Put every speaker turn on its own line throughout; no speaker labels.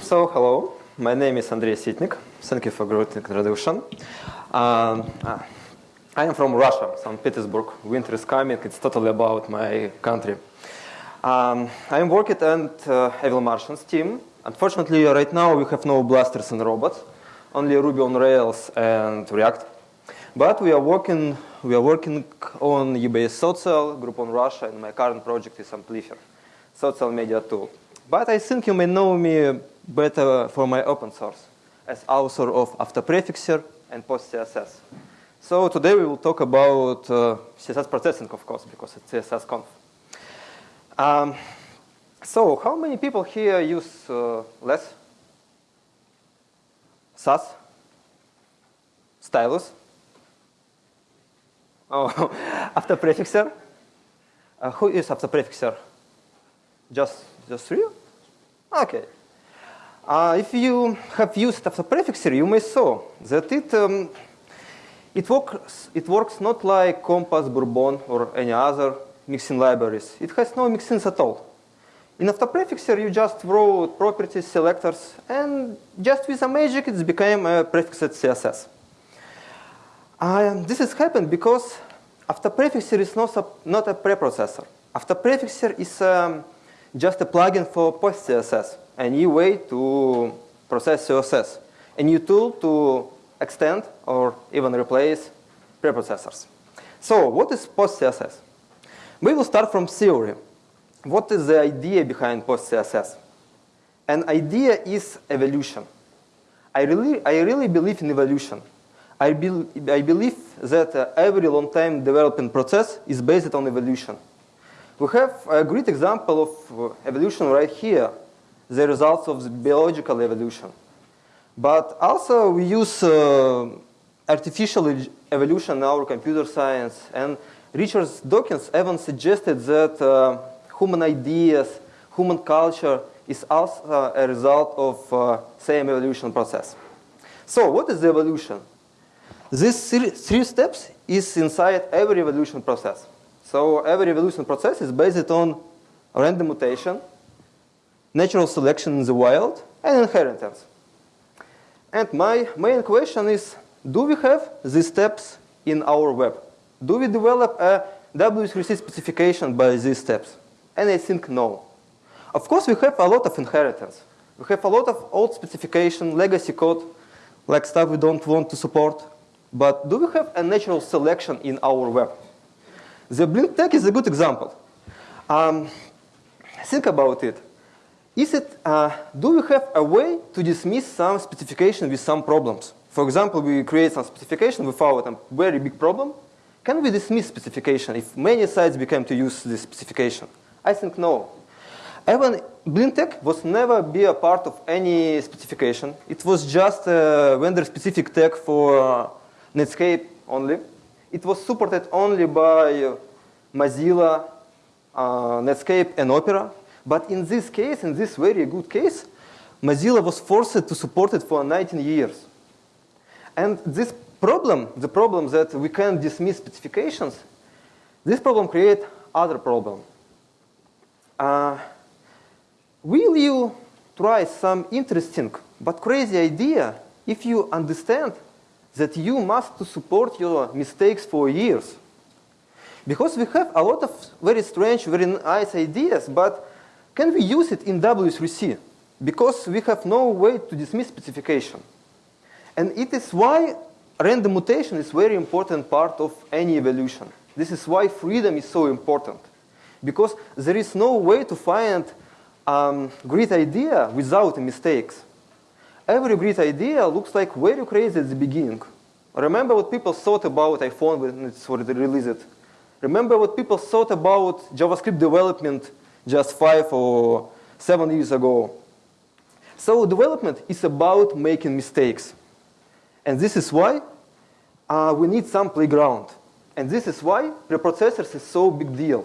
So, hello. My name is Andrei Sitnik. Thank you for great introduction. Uh, I am from Russia, St. Petersburg. Winter is coming. It's totally about my country. Um, I am working at uh, Evil Martians team. Unfortunately, right now we have no blasters and robots, only Ruby on Rails and React. But we are working, we are working on UBS Social, Groupon Russia, and my current project is Amplifr, social media tool. But I think you may know me better for my open source as author of Autoprefixer and PostCSS. So today we will talk about uh, CSS processing, of course, because it's CSS Um, so how many people here use uh, less? Sass? Stylus? Oh, Autoprefixer? Uh, who is Autoprefixer? Just, just three? Okay. Uh, if you have used Autoprefixer, you may saw that it, um, it, works, it works not like Compass, Bourbon, or any other mixin libraries. It has no mixins at all. In Autoprefixer, you just wrote properties, selectors, and just with a magic, it became a prefixed CSS. Uh, this has happened because Autoprefixer is not a, not a preprocessor. Autoprefixer is um, just a plugin for PostCSS, a new way to process CSS, a new tool to extend or even replace preprocessors. So what is PostCSS? We will start from theory. What is the idea behind PostCSS? An idea is evolution. I really, I really believe in evolution. I, be, I believe that uh, every long-time development process is based on evolution. We have a great example of uh, evolution right here, the results of the biological evolution. But also we use uh, artificial evolution in our computer science. And Richard Dawkins even suggested that uh, human ideas, human culture is also a result of uh, same evolution process. So what is the evolution? These three steps is inside every evolution process. So every evolution process is based on random mutation, natural selection in the wild, and inheritance. And my main question is, do we have these steps in our web? Do we develop a W3C specification by these steps? And I think no. Of course, we have a lot of inheritance. We have a lot of old specification, legacy code, like stuff we don't want to support. But do we have a natural selection in our web? The blink tag is a good example. Um, think about it. Is it, uh, do we have a way to dismiss some specification with some problems? For example, we create some specification without a very big problem. Can we dismiss specification if many sites became to use this specification? I think no. Even blink tag was never be a part of any specification. It was just a vendor-specific tag for uh, Netscape only. It was supported only by Mozilla, uh, Netscape, and Opera. But in this case, in this very good case, Mozilla was forced to support it for 19 years. And this problem, the problem that we can dismiss specifications, this problem create other problem. Uh, will you try some interesting but crazy idea if you understand that you must support your mistakes for years. Because we have a lot of very strange, very nice ideas, but can we use it in W3C? Because we have no way to dismiss specification. And it is why random mutation is very important part of any evolution. This is why freedom is so important. Because there is no way to find um, great idea without mistakes every great idea looks like very crazy at the beginning. Remember what people thought about iPhone when it's released. Remember what people thought about JavaScript development just five or seven years ago. So development is about making mistakes. And this is why uh, we need some playground. And this is why preprocessors is so big deal.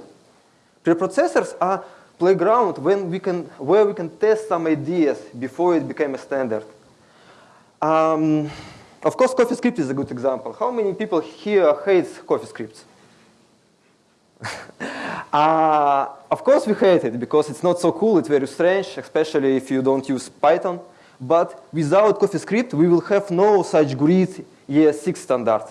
Preprocessors are playground when we can, where we can test some ideas before it became a standard. Um, of course, CoffeeScript is a good example. How many people here hate CoffeeScript? Uh, of course, we hate it because it's not so cool. It's very strange, especially if you don't use Python. But without CoffeeScript, we will have no such great ES6 standard.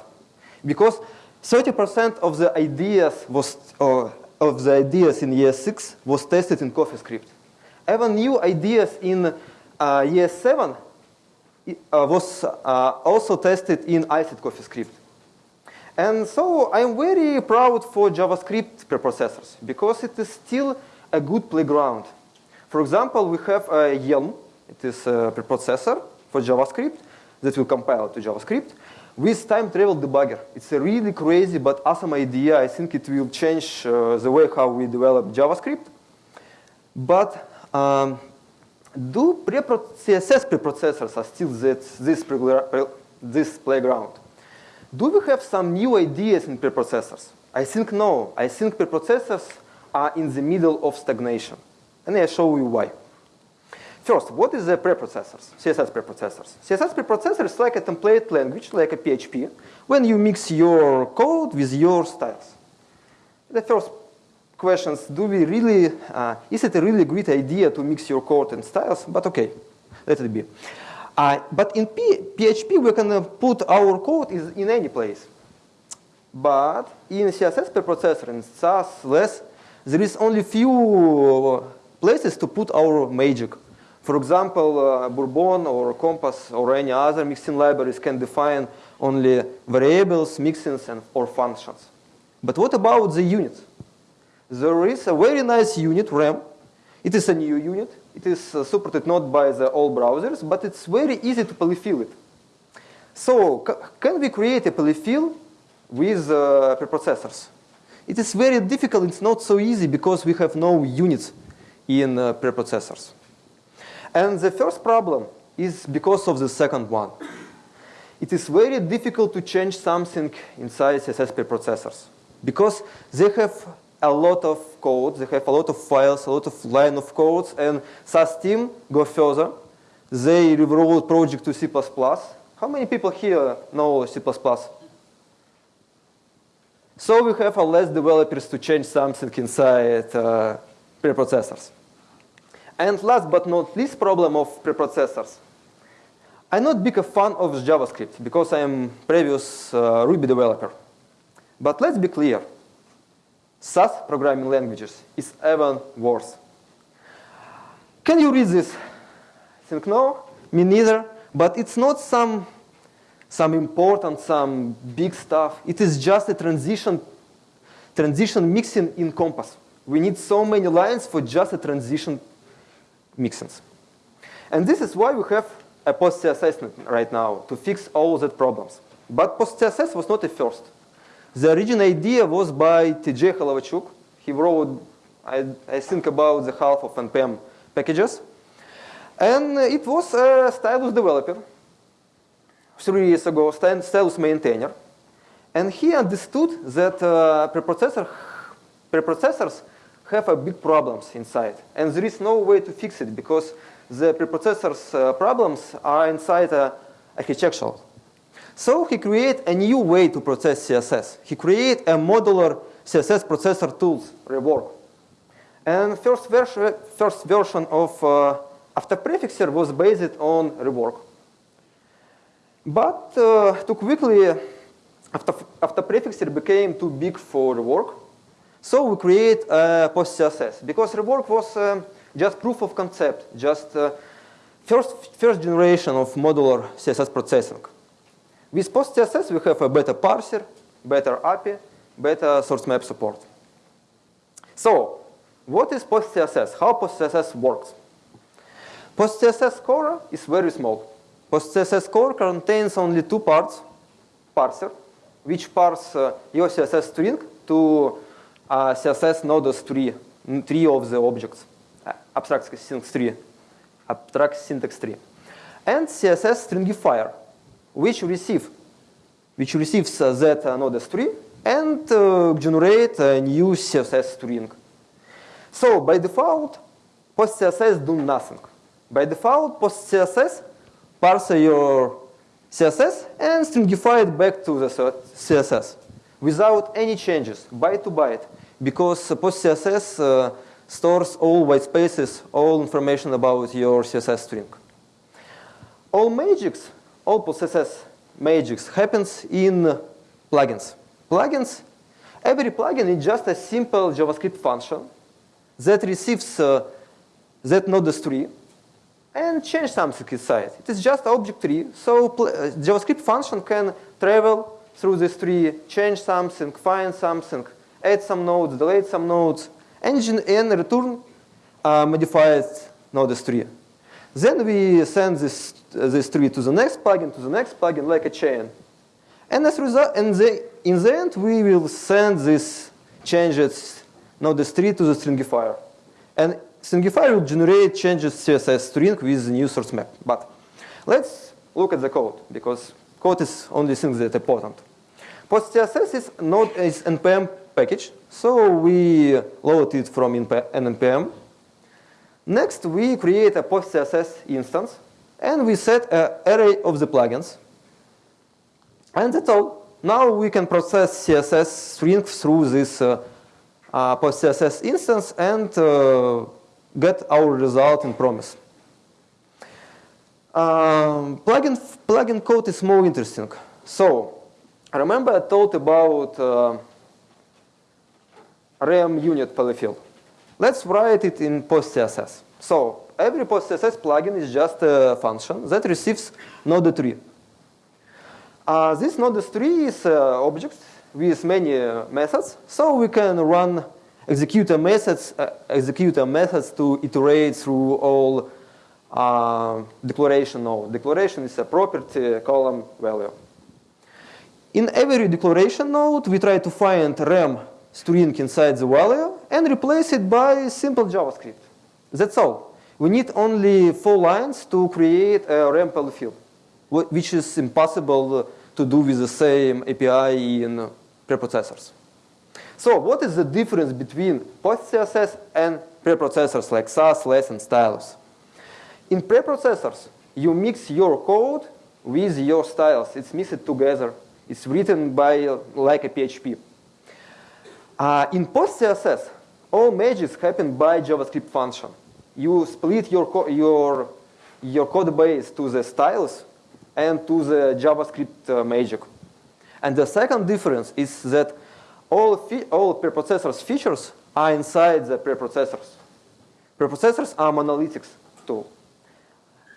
Because 30% of the ideas was, uh, of the ideas in ES6 was tested in CoffeeScript. Even new ideas in uh, ES7 uh, was uh, also tested in ICED CoffeeScript. And so I'm very proud for JavaScript preprocessors because it is still a good playground. For example, we have a Elm. It is a preprocessor for JavaScript that will compile to JavaScript with time travel debugger. It's a really crazy but awesome idea. I think it will change uh, the way how we develop JavaScript. But um, do prepro CSS preprocessors are still that, this, this playground? Do we have some new ideas in preprocessors? I think no. I think preprocessors are in the middle of stagnation. And I show you why. First, what is the preprocessors, CSS preprocessors? CSS preprocessor is like a template language, like a PHP, when you mix your code with your styles. The first questions, do we really, uh, is it a really great idea to mix your code and styles? But okay, let it be. Uh, but in P PHP, we can put our code in any place. But in CSS preprocessor and Sass less, there is only few places to put our magic. For example, uh, Bourbon or Compass or any other mixin libraries can define only variables, mixins, and or functions. But what about the units? There is a very nice unit, rem. It is a new unit. It is uh, supported not by the all browsers, but it's very easy to polyfill it. So can we create a polyfill with uh, preprocessors? It is very difficult. It's not so easy because we have no units in uh, preprocessors. And the first problem is because of the second one. It is very difficult to change something inside CSS preprocessors because they have a lot of code. They have a lot of files, a lot of line of codes. And Sass team go further. They rewrote project to C++. How many people here know C++? So we have a less developers to change something inside uh, preprocessors. And last but not least problem of preprocessors. I'm not big a fan of JavaScript because I'm previous uh, Ruby developer. But let's be clear. Sass programming languages is even worse. Can you read this? I think no, me neither. But it's not some, some important, some big stuff. It is just a transition, transition mixin in Compass. We need so many lines for just a transition mixins. And this is why we have a post-CSS right now to fix all that problems. But post-CSS was not a first. The original idea was by TJ Holowaychuk. He wrote, I, I think, about the half of NPM packages. And it was a stylus developer three years ago, stylus maintainer. And he understood that uh, preprocessor, preprocessors have a big problems inside. And there is no way to fix it because the preprocessors uh, problems are inside uh, architectural. So he created a new way to process CSS. He created a modular CSS processor tools, Rework. And first, version, first version of uh, Autoprefixer was based on Rework. But uh, too quickly, after, Autoprefixer became too big for Rework. So we create uh, post-CSS because Rework was uh, just proof of concept, just uh, first, first generation of modular CSS processing. With PostCSS, we have a better parser, better API, better source map support. So, what is PostCSS? How PostCSS works? PostCSS core is very small. PostCSS core contains only two parts, parser, which parse uh, your CSS string to uh, CSS nodes tree, tree of the objects, abstract syntax tree, abstract syntax tree, and CSS stringifier, which receive which receives uh, that uh, node string and uh, generate a new CSS string. So by default, post-CSS do nothing. By default, post-CSS parse your CSS and stringify it back to the CSS without any changes, byte to byte. Because PostCSS uh, stores all white spaces, all information about your CSS string. All magics, all PostCSS magics happens in plugins. Plugins, every plugin is just a simple JavaScript function that receives uh, that node tree and change something inside. It is just object tree, so uh, JavaScript function can travel through this tree, change something, find something, add some nodes, delete some nodes, engine and return uh, modified node tree. Then we send this, uh, this tree to the next plugin, to the next plugin, like a chain. And as result, in the, in the end, we will send this changes node tree to the stringifier. And stringifier will generate changes CSS string with the new source map. But let's look at the code, because code is only thing that important. PostCSS is not is npm package, so we load it from npm. Next, we create a PostCSS instance, and we set an array of the plugins. And that's all. Now we can process CSS string through this uh, uh, PostCSS instance and uh, get our result in promise. Um, plugin, plugin code is more interesting. So, remember I told about uh, rem unit polyfill. Let's write it in PostCSS. So every PostCSS plugin is just a function that receives node tree. Uh, this node tree is an uh, object with many uh, methods, so we can run executor methods, uh, executor methods to iterate through all uh, declaration node. Declaration is a property column value. In every declaration node, we try to find rem string inside the value and replace it by simple JavaScript. That's all. We need only four lines to create a rem field, which is impossible to do with the same API in preprocessors. So what is the difference between PostCSS and preprocessors like Sass, Less, and Stylus? In preprocessors, you mix your code with your styles. It's mixed together. It's written by like a PHP. Uh, in PostCSS, all magics happen by JavaScript function. You split your, your, your code base to the styles and to the JavaScript uh, magic. And the second difference is that all, all preprocessors features are inside the preprocessors. Preprocessors are monolithic tool.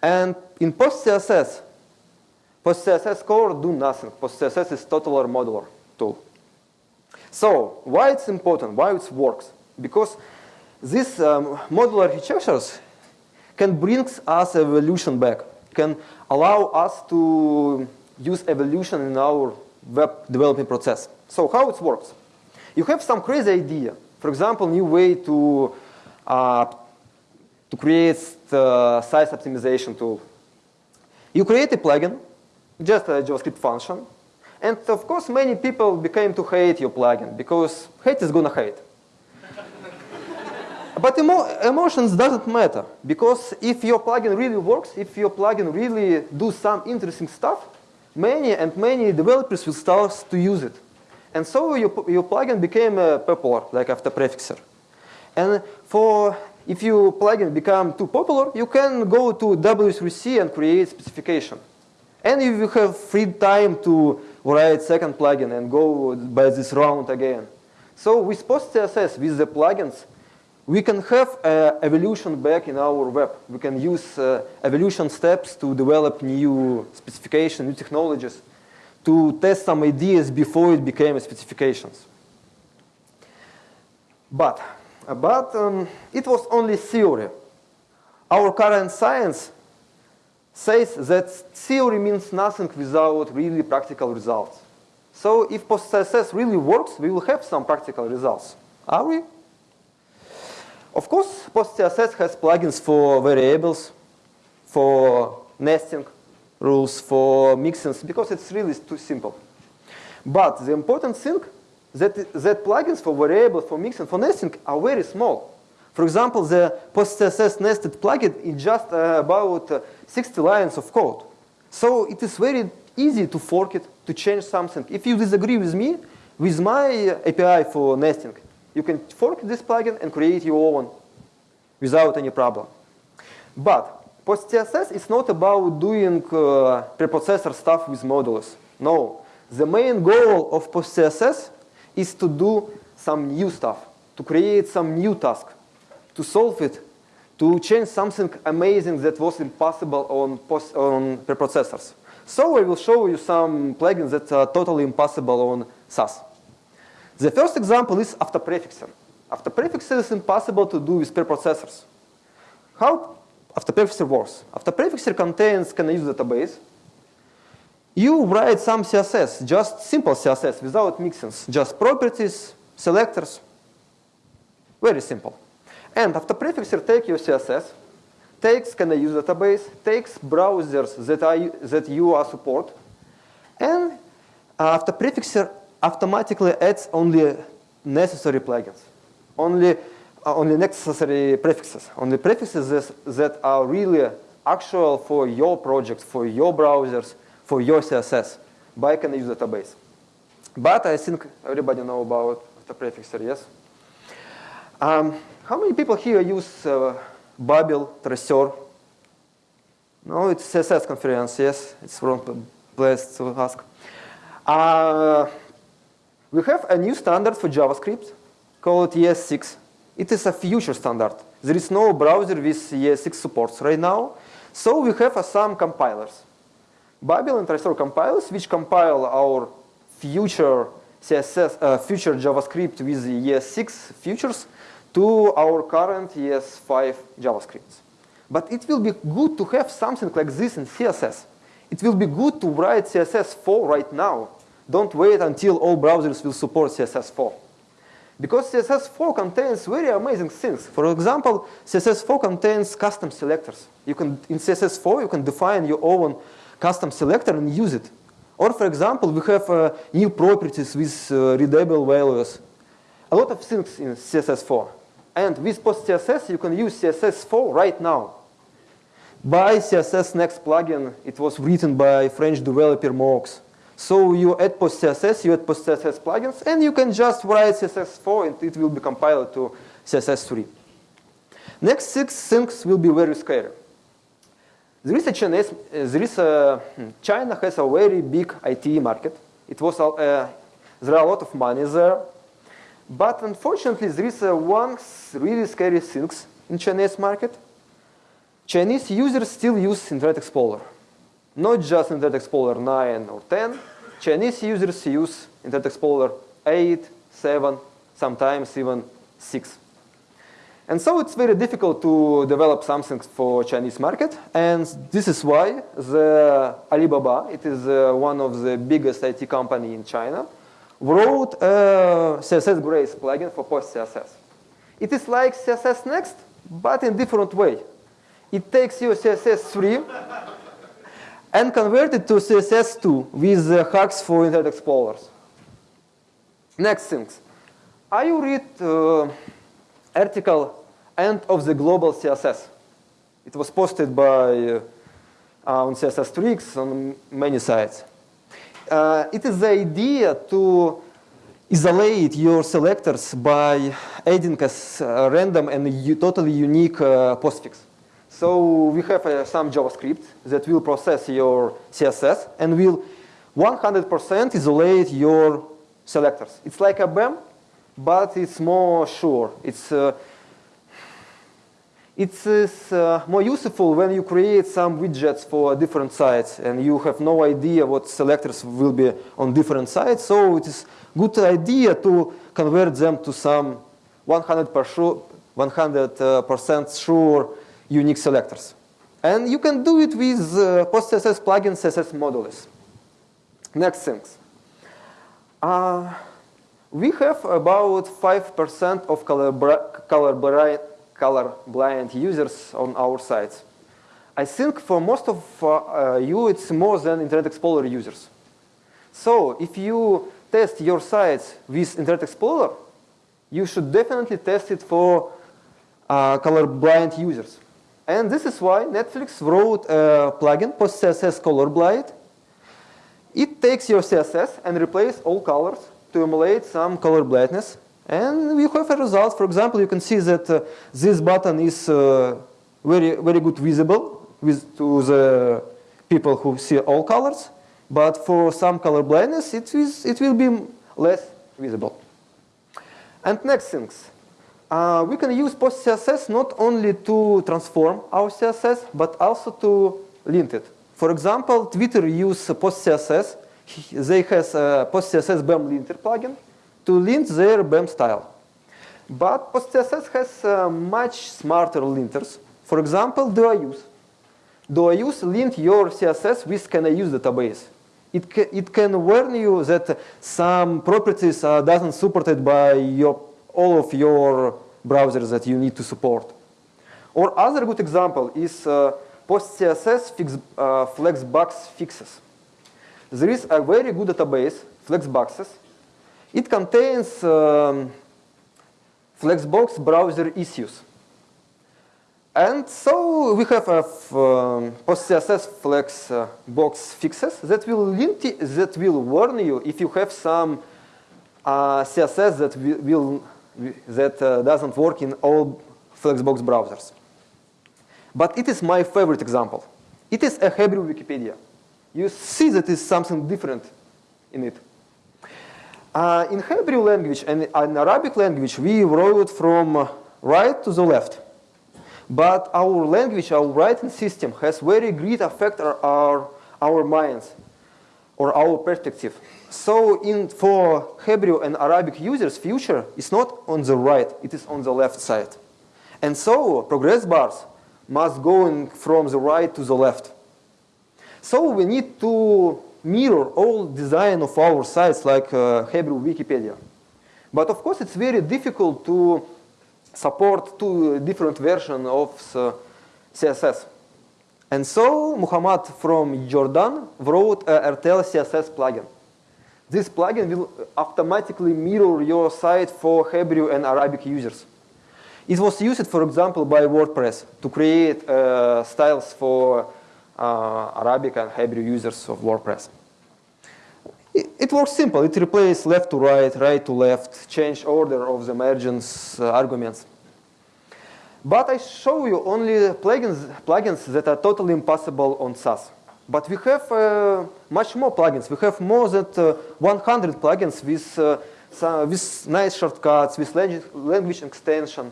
And in PostCSS, PostCSS core do nothing. PostCSS is totaler modular tool. So why it's important, why it works? Because these um, modular architectures can bring us evolution back, can allow us to use evolution in our web development process. So how it works? You have some crazy idea. For example, new way to, uh, to create the size optimization tool. You create a plugin, just a JavaScript function, and of course, many people became to hate your plugin because hate is gonna hate. but emo emotions doesn't matter because if your plugin really works, if your plugin really do some interesting stuff, many and many developers will start to use it. And so your, your plugin became uh, popular, like Autoprefixer. And for if your plugin become too popular, you can go to W3C and create specification. And if you have free time to write second plugin and go by this round again. So with PostCSS, with the plugins, we can have uh, evolution back in our web. We can use uh, evolution steps to develop new specification, new technologies, to test some ideas before it became specifications. But, but um, it was only theory. Our current science says that theory means nothing without really practical results. So if PostCSS really works, we will have some practical results. Are we? Of course, PostCSS has plugins for variables, for nesting rules, for mixins, because it's really too simple. But the important thing that, that plugins for variables, for mixing, for nesting are very small. For example, the PostCSS nested plugin is just uh, about uh, 60 lines of code. So it is very easy to fork it, to change something. If you disagree with me, with my API for nesting, You can fork this plugin and create your own without any problem. But PostCSS is not about doing uh, preprocessor stuff with modulus. No, the main goal of PostCSS is to do some new stuff, to create some new task, to solve it, to change something amazing that was impossible on, on preprocessors. So I will show you some plugins that are totally impossible on Sass. The first example is autoprefixer. Autoprefixer is impossible to do with preprocessors. How autoprefixer works? Autoprefixer contains can use database. You write some CSS, just simple CSS without mixins, just properties, selectors. Very simple. And Autoprefixer, take your CSS, takes can I use database, takes browsers that, I, that you are support, and Autoprefixer automatically adds only necessary plugins, only, uh, only necessary prefixes, only prefixes that, that are really actual for your project, for your browsers, for your CSS by can use database. But I think everybody know about the prefixer, yes? Um, how many people here use uh, Babel, Traceur? No, it's CSS conference, yes? It's wrong place to ask. Uh, we have a new standard for JavaScript called ES6. It is a future standard. There is no browser with ES6 supports right now. So we have uh, some compilers. Babel and Traceur compilers, which compile our future CSS, uh, future JavaScript with ES6 futures to our current ES5 JavaScripts. But it will be good to have something like this in CSS. It will be good to write CSS4 right now. Don't wait until all browsers will support CSS4. Because CSS4 contains very amazing things. For example, CSS4 contains custom selectors. You can, in CSS4, you can define your own custom selector and use it. Or for example, we have uh, new properties with uh, readable values. A lot of things in CSS4. And with PostCSS, you can use CSS4 right now. By CSS Next plugin, it was written by French developer MoOx. So you add PostCSS, you add PostCSS plugins, and you can just write CSS4 and it will be compiled to CSS3. Next six things will be very scary. There is a Chinese, there is a, China has a very big IT market. It was, uh, there are a lot of money there. But unfortunately, there is one really scary thing in Chinese market. Chinese users still use Internet Explorer. Not just Internet Explorer 9 or 10. Chinese users use Internet Explorer 8, 7, sometimes even 6. And so it's very difficult to develop something for Chinese market. And this is why the Alibaba, it is uh, one of the biggest IT company in China, wrote a CSS Grace plugin for PostCSS. It is like CSS Next, but in different way. It takes your CSS3 and convert it to CSS2 with uh, hacks for Internet Explorers. Next things. I read uh, article End of the Global CSS. It was posted by uh, on CSS Tricks on many sites. Uh, it is the idea to isolate your selectors by adding a uh, random and totally unique uh, postfix. So we have uh, some JavaScript that will process your CSS and will 100% isolate your selectors. It's like a BEM, but it's more sure. It's uh, it's uh, more useful when you create some widgets for different sites and you have no idea what selectors will be on different sites. So it is good idea to convert them to some 100% uh, sure unique selectors. And you can do it with uh, PostCSS plugin CSS modules. Next things. Uh, we have about 5% of color, color colorblind users on our sites. I think for most of uh, you, it's more than Internet Explorer users. So if you test your sites with Internet Explorer, you should definitely test it for uh, colorblind users. And this is why Netflix wrote a plugin, PostCSS Colorblind. It takes your CSS and replaces all colors to emulate some color blindness And we have a result. For example, you can see that uh, this button is uh, very, very good visible with, to the people who see all colors. But for some color blindness, it, is, it will be less visible. And next things. Uh, we can use post-CSS not only to transform our CSS, but also to lint it. For example, Twitter use post-CSS. They has a post-CSS BEM linter plugin to lint their BEM style. But PostCSS has uh, much smarter linters. For example, do I use? Do I use lint your CSS with CanIUse database. It, ca it can warn you that some properties are doesn't supported by your, all of your browsers that you need to support. Or other good example is uh, PostCSS fix, uh, Flexbugs fixes. There is a very good database, Flexbugs, it contains um, Flexbox browser issues. And so we have a um, post-CSS Flexbugs fixes that will, that will warn you if you have some uh, CSS that will, that uh, doesn't work in all Flexbox browsers. But it is my favorite example. It is a Hebrew Wikipedia. You see that is something different in it. Uh, in Hebrew language and in Arabic language, we wrote from right to the left. But our language, our writing system has very great effect on our, our minds or our perspective. So in, for Hebrew and Arabic users, future is not on the right, it is on the left side. And so progress bars must go from the right to the left. So we need to mirror all design of our sites like uh, Hebrew Wikipedia. But of course, it's very difficult to support two different versions of CSS. And so Muhammad from Jordan wrote a RTL CSS plugin. This plugin will automatically mirror your site for Hebrew and Arabic users. It was used, for example, by WordPress to create uh, styles for uh, Arabic and Hebrew users of WordPress. It, works simple. It replaces left to right, right to left, change order of the margins uh, arguments. But I show you only plugins, plugins that are totally impossible on Sass. But we have uh, much more plugins. We have more than uh, 100 plugins with, uh, some, with nice shortcuts, with language extension.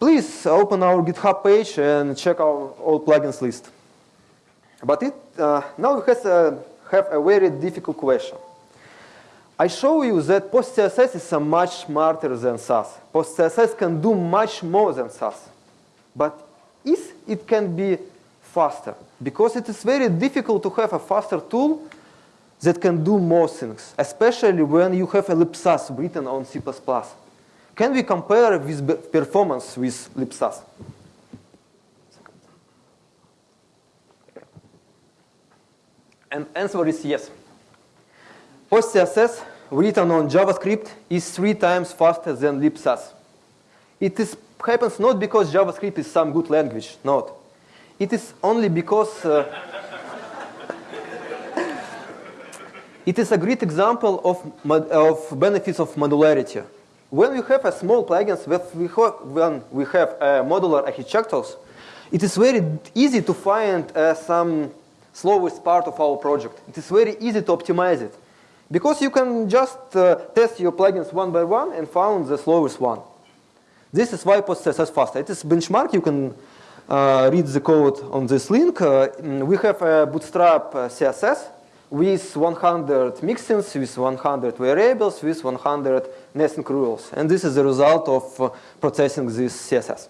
Please open our GitHub page and check our all plugins list. But it uh, now has a, have a very difficult question. I show you that PostCSS is much smarter than Sass. PostCSS can do much more than Sass. But is it can be faster? Because it is very difficult to have a faster tool that can do more things, especially when you have a libsass written on C++. Can we compare with performance with libsass? And answer is yes. PostCSS written on JavaScript is three times faster than libsass. It is, happens not because JavaScript is some good language, not. It is only because uh, it is a great example of, of benefits of modularity. When we have a small plugins, when we have uh, modular architectures, it is very easy to find uh, some slowest part of our project. It is very easy to optimize it. Because you can just uh, test your plugins one by one and found the slowest one. This is why PostCSS is faster. It is benchmark. You can uh, read the code on this link. Uh, mm, we have a Bootstrap uh, CSS with 100 mixins, with 100 variables, with 100 nesting rules. And this is the result of uh, processing this CSS.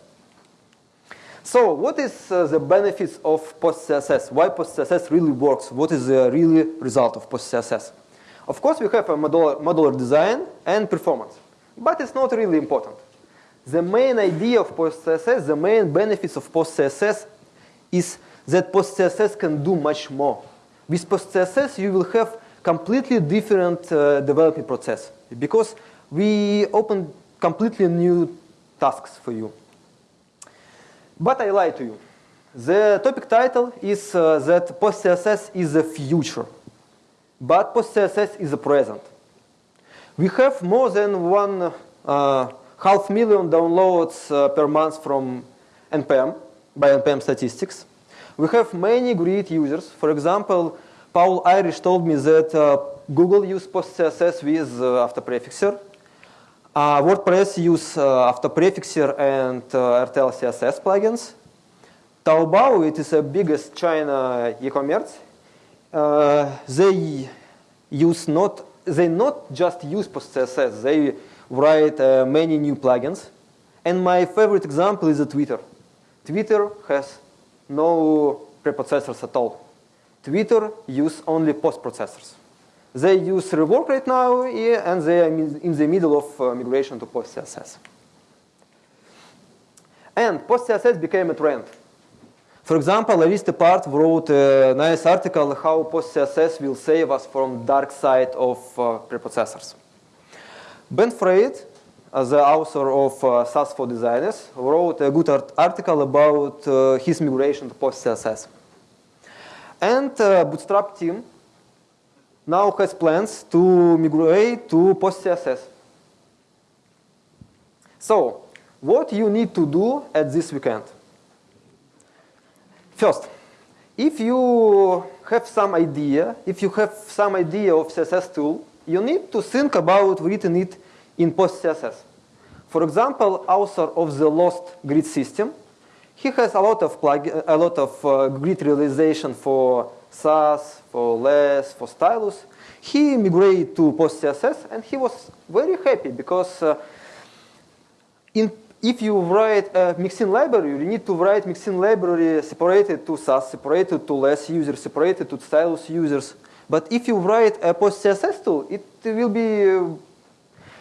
So what is uh, the benefits of PostCSS? Why PostCSS really works? What is the really result of PostCSS? Of course, we have a modular, modular design and performance, but it's not really important. The main idea of PostCSS, the main benefits of PostCSS is that PostCSS can do much more. With PostCSS, you will have completely different uh, development process because we open completely new tasks for you. But I lie to you. The topic title is uh, that PostCSS is the future but PostCSS is the present. We have more than one uh, half million downloads uh, per month from NPM, by NPM statistics. We have many great users. For example, Paul Irish told me that uh, Google use PostCSS with uh, Autoprefixer. Uh, WordPress use uh, Autoprefixer and uh, RTL CSS plugins. Taobao, it is the biggest China e-commerce. Uh, they use not they not just use PostCSS. They write many new plugins. And my favorite example is Twitter. Twitter has no preprocessors at all. Twitter use only post-processors. They use rework right now, yeah, and they are in the middle of uh, migration to PostCSS. And PostCSS became a trend. For example, Arista Part wrote a nice article how PostCSS will save us from dark side of uh, preprocessors. Ben Frain, uh, the author of uh, Sass for Designers, wrote a good art article about uh, his migration to PostCSS. And uh, Bootstrap team now has plans to migrate to PostCSS. So, what you need to do at this weekend? First, if you have some idea, if you have some idea of CSS tool, you need to think about written it in PostCSS. For example, author of the Lost Grid system, he has a lot of plug a lot of uh, grid realization for Sass, for LESS, for Stylus. He migrated to PostCSS and he was very happy because uh, in if you write a mixin library, you need to write mixin library separated to Sass, separated to LESS users, separated to stylus users. But if you write a post-CSS tool, it will be, uh,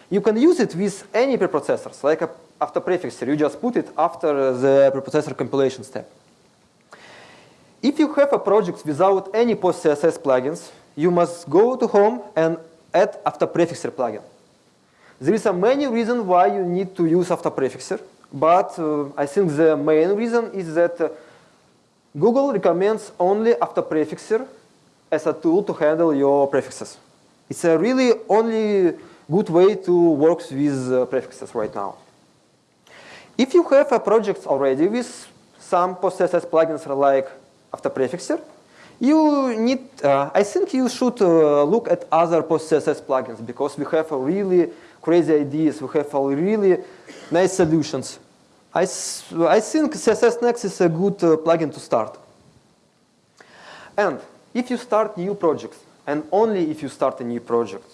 you can use it with any preprocessors, like a, Autoprefixer. You just put it after the preprocessor compilation step. If you have a project without any post-CSS plugins, you must go to home and add Autoprefixer plugin. There is a many reasons why you need to use Autoprefixer, but uh, I think the main reason is that uh, Google recommends only Autoprefixer as a tool to handle your prefixes. It's a really only good way to work with uh, prefixes right now. If you have a project already with some PostCSS plugins like Autoprefixer, you need, uh, I think you should uh, look at other PostCSS plugins because we have really crazy ideas. We have really nice solutions. I, I think CSS Next is a good uh, plugin to start. And if you start new projects, and only if you start a new project,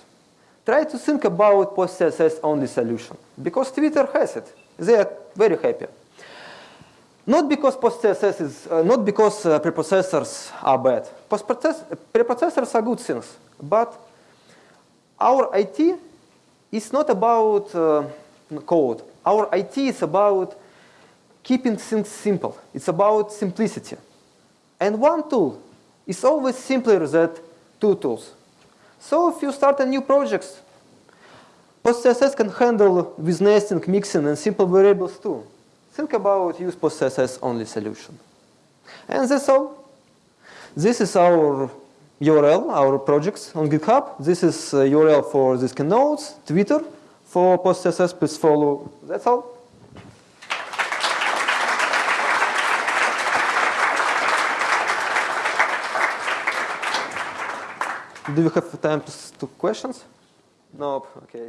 try to think about post-CSS only solution. Because Twitter has it. They are very happy. Not because post-CSS is, uh, not because uh, preprocessors are bad. Preprocessors are good things. But our it's not about uh, code. Our IT is about keeping things simple. It's about simplicity. And one tool is always simpler than two tools. So if you start a new project, PostCSS can handle with nesting, mixing, and simple variables too. Think about use PostCSS only solution. And that's all. This is our URL, our projects on GitHub. This is uh, URL for this keynotes, Twitter. For PostCSS, please follow. That's all. Do you have time to, questions? No, okay.